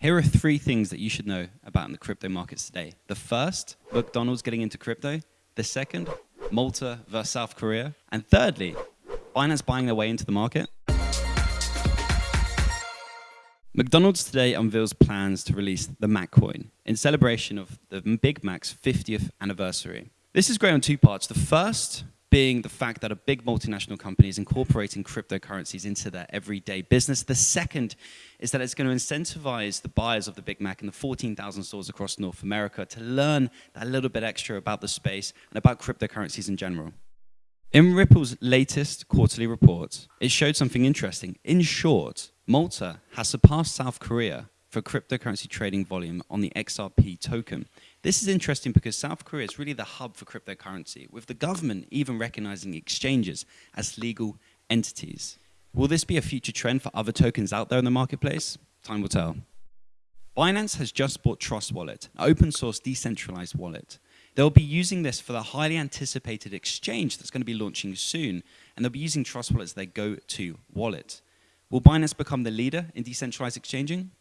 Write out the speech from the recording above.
Here are three things that you should know about in the crypto markets today. The first, McDonald's getting into crypto. The second, Malta versus South Korea. And thirdly, Binance buying their way into the market. McDonald's today unveils plans to release the Mac coin in celebration of the Big Mac's 50th anniversary. This is great on two parts. The first being the fact that a big multinational company is incorporating cryptocurrencies into their everyday business. The second is that it's going to incentivize the buyers of the Big Mac in the 14,000 stores across North America to learn a little bit extra about the space and about cryptocurrencies in general. In Ripple's latest quarterly report, it showed something interesting. In short, Malta has surpassed South Korea for cryptocurrency trading volume on the XRP token. This is interesting because South Korea is really the hub for cryptocurrency, with the government even recognizing exchanges as legal entities. Will this be a future trend for other tokens out there in the marketplace? Time will tell. Binance has just bought Trust Wallet, an open source decentralized wallet. They'll be using this for the highly anticipated exchange that's going to be launching soon, and they'll be using Trust Wallet as their go-to wallet. Will Binance become the leader in decentralized exchanging?